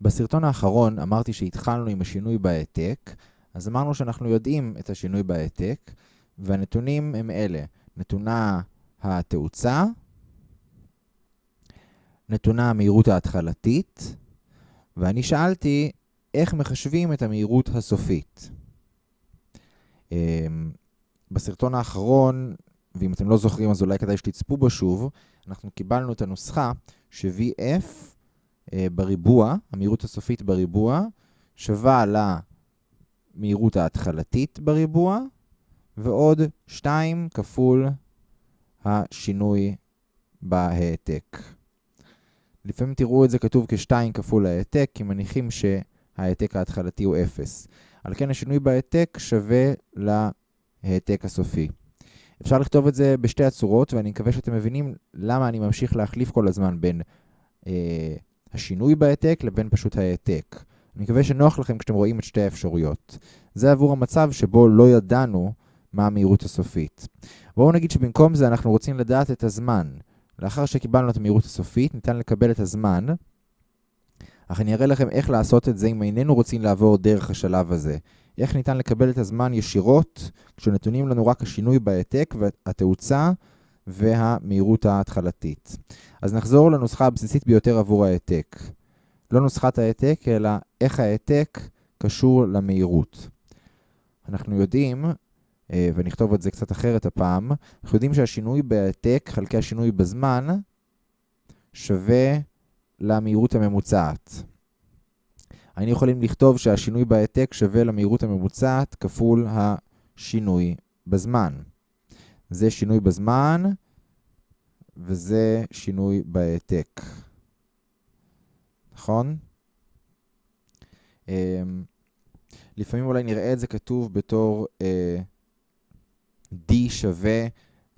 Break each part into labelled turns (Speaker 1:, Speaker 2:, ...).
Speaker 1: בסרטון האחרון אמרתי שהתחלנו עם השינוי בהעתק, אז אמרנו שאנחנו יודעים את השינוי בהעתק, והנתונים הם אלה, נתונה התאוצה, נתונה המהירות ההתחלתית, ואני שאלתי איך מחשבים את המהירות הסופית. אמ, בסרטון האחרון, ואם אתם לא זוכרים אז אולי כדאי שתצפו בו שוב, אנחנו קיבלנו את הנוסחה ש-VF בריבוע, המהירות הסופית בריבוע, שווה למהירות ההתחלתית בריבוע, ועוד 2 כפול השינוי בהעתק. לפעמים תראו את זה כתוב כ-2 כפול ההעתק, כי מניחים שההעתק ההתחלתי הוא 0. על כן השינוי בהעתק שווה להעתק הסופי. אפשר לכתוב את זה בשתי הצורות, ואני מקווה שאתם מבינים למה אני ממשיך להחליף כל הזמן בין אה, השינוי בהעתק לבין פשוט ההעתק. אני מקווה שנוח לכם כשאתם רואים את שתי האפשרויות. זה עבור המצב שבו לא ידענו מה המהירות הסופית. בואו נגיד שבמקום זה אנחנו רוצים לדעת את הזמן. לאחר שקיבלנו את המהירות הסופית, ניתן לקבל את הזמן, אך אני אראה לכם איך לעשות את זה אם איננו רוצים לעבור דרך השלב הזה. איך ניתן לקבל את הזמן ישירות, כשנתונים לנו רק השינוי בהעתק והתאוצה והמהירות ההתחלתית. אז נחזור לנוסחה הבסיסית ביותר עבור ההעתק. לא נוסחת ההעתק, אלא איך ההעתק קשור למהירות. אנחנו יודעים, אה, ונכתוב את זה קצת אחרת הפעם, אנחנו יודעים שהשינוי בהעתק חלקי השינוי בזמן שווה למהירות הממוצעת. היינו יכולים לכתוב שהשינוי בהעתק שווה למהירות הממוצעת כפול השינוי בזמן. זה שינוי בזמן, וזה שינוי בהעתק. נכון? אמ, לפעמים אולי נראה את זה כתוב בתור אה, D שווה,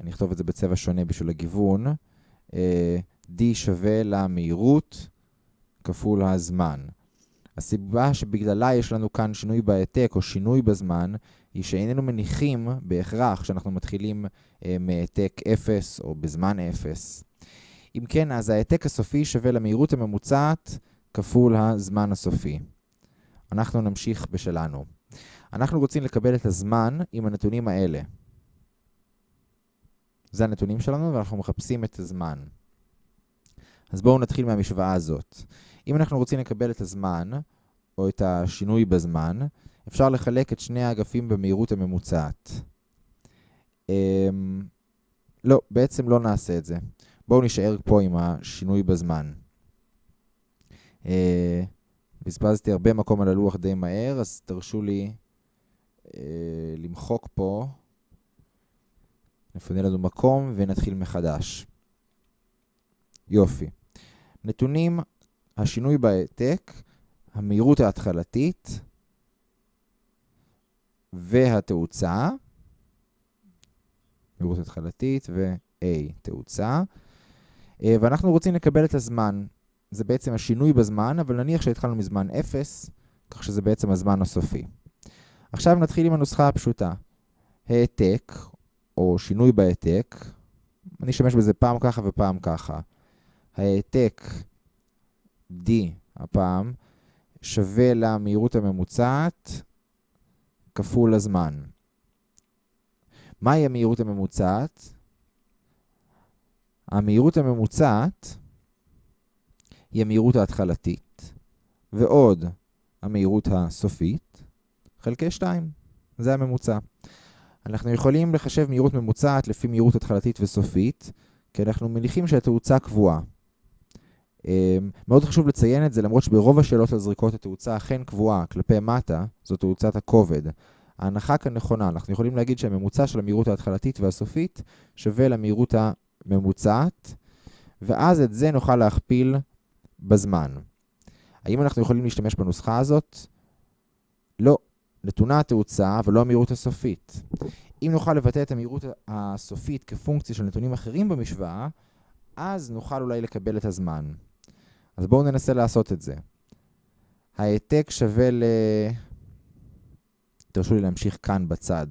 Speaker 1: אני אכתוב את זה בצבע שונה בשביל הגיוון, אה, D שווה למהירות כפול הזמן. הסיבה שבגללה יש לנו כאן שינוי בהעתק או שינוי בזמן, היא שאיננו מניחים בהכרח שאנחנו מתחילים אה, מהעתק 0 או בזמן 0. אם כן, אז ההעתק הסופי שווה למהירות הממוצעת כפול הזמן הסופי. אנחנו נמשיך בשלנו. אנחנו רוצים לקבל את הזמן עם הנתונים האלה. זה הנתונים שלנו ואנחנו מחפשים את הזמן. אז בואו נתחיל מהמשוואה הזאת. אם אנחנו רוצים לקבל את הזמן, או את השינוי בזמן, אפשר לחלק את שני האגפים במהירות הממוצעת. Um, לא, בעצם לא נעשה את זה. בואו נשאר פה עם השינוי בזמן. Uh, בזבזתי הרבה מקום על הלוח די מהר, אז תרשו לי uh, למחוק פה. נפנה לנו מקום ונתחיל מחדש. יופי. נתונים, השינוי בהעתק, המהירות ההתחלתית והתאוצה, מהירות התחלתית ו-A, תאוצה, אה, ואנחנו רוצים לקבל את הזמן. זה בעצם השינוי בזמן, אבל נניח שהתחלנו מזמן 0, כך שזה בעצם הזמן הסופי. עכשיו נתחיל עם הנוסחה הפשוטה. העתק, או שינוי בהעתק, אני אשתמש בזה פעם ככה ופעם ככה. ההעתק D הפעם שווה למהירות הממוצעת כפול הזמן. מהי המהירות הממוצעת? המהירות הממוצעת היא המהירות ההתחלתית, ועוד המהירות הסופית, חלקי 2. זה הממוצע. אנחנו יכולים לחשב מהירות ממוצעת לפי מהירות התחלתית וסופית, כי אנחנו מניחים שהתאוצה קבועה. אמ, מאוד חשוב לציין את זה, למרות שברוב השאלות על זריקות התאוצה אכן קבועה כלפי מטה, זו תאוצת הכובד. ההנחה כאן נכונה, אנחנו יכולים להגיד שהממוצע של המהירות ההתחלתית והסופית שווה למהירות הממוצעת, ואז את זה נוכל להכפיל בזמן. האם אנחנו יכולים להשתמש בנוסחה הזאת? לא. נתונה התאוצה, אבל לא המהירות הסופית. אם נוכל לבטא את המהירות הסופית כפונקציה של נתונים אחרים במשוואה, אז נוכל אולי לקבל את הזמן. אז בואו ננסה לעשות את זה. ההעתק שווה ל... תרשו לי להמשיך כאן בצד.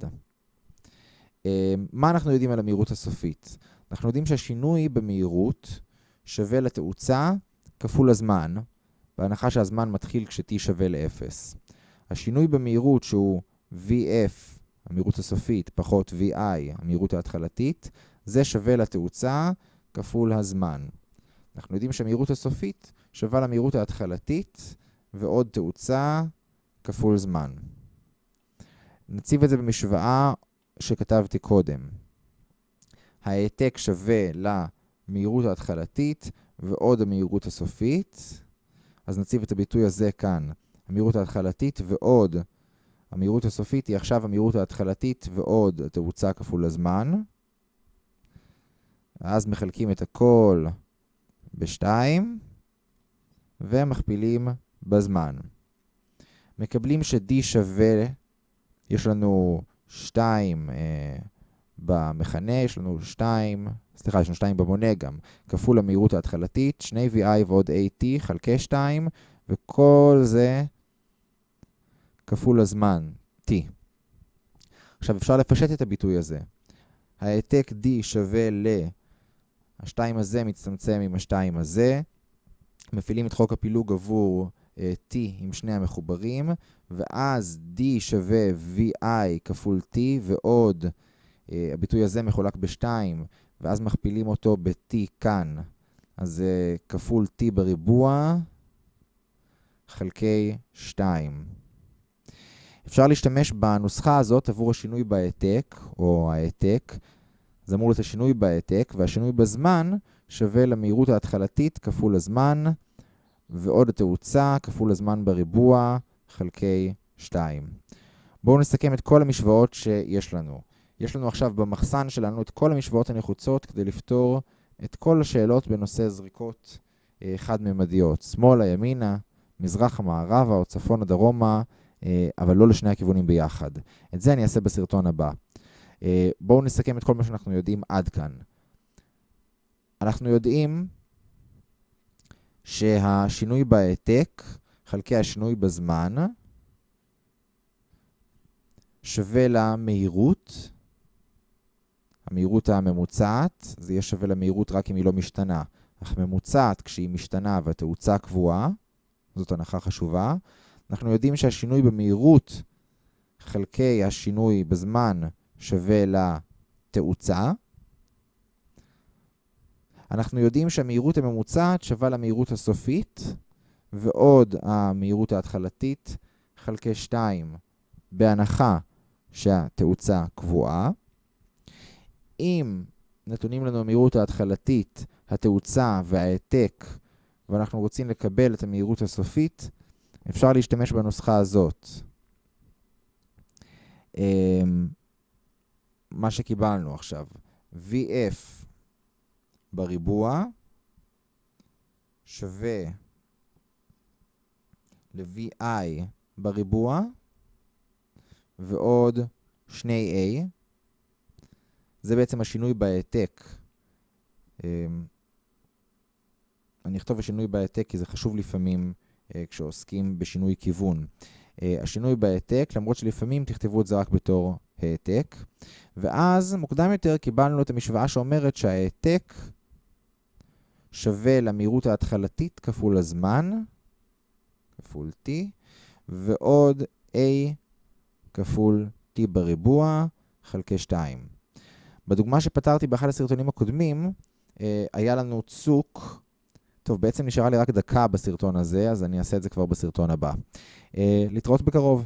Speaker 1: אה, מה אנחנו יודעים על המהירות הסופית? אנחנו יודעים שהשינוי במהירות שווה לתאוצה כפול הזמן, בהנחה שהזמן מתחיל כש-t שווה ל-0. השינוי במהירות שהוא vf, המהירות הסופית, פחות vi, המהירות ההתחלתית, זה שווה לתאוצה כפול הזמן. אנחנו יודעים שהמהירות הסופית שווה למהירות ההתחלתית ועוד תאוצה כפול זמן. נציב את זה במשוואה שכתבתי קודם. ההעתק שווה למהירות ההתחלתית ועוד המהירות הסופית. אז נציב את הביטוי הזה כאן. המהירות ההתחלתית ועוד המהירות הסופית היא עכשיו המהירות ההתחלתית ועוד התאוצה כפול הזמן. אז מחלקים את הכל ב-2 ומכפילים בזמן. מקבלים ש-d שווה, יש לנו 2 אה, במכנה, יש לנו 2, סליחה, יש לנו 2 במונה גם, כפול המהירות ההתחלתית, 2 vi ועוד at חלקי 2, וכל זה כפול הזמן, t. עכשיו אפשר לפשט את הביטוי הזה. העתק d שווה ל... השתיים הזה מצטמצם עם השתיים הזה. מפעילים את חוק הפילוג עבור uh, t עם שני המחוברים, ואז d שווה vi כפול t, ועוד uh, הביטוי הזה מחולק ב-2, ואז מכפילים אותו ב-t כאן. אז uh, כפול t בריבוע חלקי 2. אפשר להשתמש בנוסחה הזאת עבור השינוי בהעתק, או ההעתק. זה אמור להיות השינוי בהעתק, והשינוי בזמן שווה למהירות ההתחלתית כפול הזמן, ועוד התאוצה כפול הזמן בריבוע חלקי 2. בואו נסכם את כל המשוואות שיש לנו. יש לנו עכשיו במחסן שלנו את כל המשוואות הנחוצות כדי לפתור את כל השאלות בנושא זריקות אה, חד-ממדיות. שמאלה, ימינה, מזרחה, מערבה או צפונה, דרומה, אה, אבל לא לשני הכיוונים ביחד. את זה אני אעשה בסרטון הבא. אה, בואו נסכם את כל מה שאנחנו יודעים עד כאן. אנחנו יודעים שהשינוי בהעתק חלקי השינוי בזמן שווה למהירות, המהירות הממוצעת, זה יהיה שווה למהירות רק אם היא לא משתנה. אך ממוצעת כשהיא משתנה והתאוצה קבועה, זאת הנחה חשובה. אנחנו יודעים שהשינוי במהירות חלקי השינוי בזמן שווה לתאוצה. אנחנו יודעים שהמהירות הממוצעת שווה למהירות הסופית, ועוד המהירות ההתחלתית חלקי 2, בהנחה שהתאוצה קבועה. אם נתונים לנו המהירות ההתחלתית, התאוצה וההעתק, ואנחנו רוצים לקבל את המהירות הסופית, אפשר להשתמש בנוסחה הזאת. מה שקיבלנו עכשיו, VF בריבוע שווה ל-VI בריבוע ועוד 2A. זה בעצם השינוי בהעתק. אמ, אני אכתוב השינוי בהעתק כי זה חשוב לפעמים אה, כשעוסקים בשינוי כיוון. אה, השינוי בהעתק, למרות שלפעמים תכתבו את זה רק בתור העתק, ואז מוקדם יותר קיבלנו את המשוואה שאומרת שההעתק שווה למהירות ההתחלתית כפול הזמן, כפול t, ועוד a כפול t בריבוע חלקי 2. בדוגמה שפתרתי באחד הסרטונים הקודמים, אה, היה לנו צוק טוב, בעצם נשארה לי רק דקה בסרטון הזה, אז אני אעשה את זה כבר בסרטון הבא. Uh, להתראות בקרוב.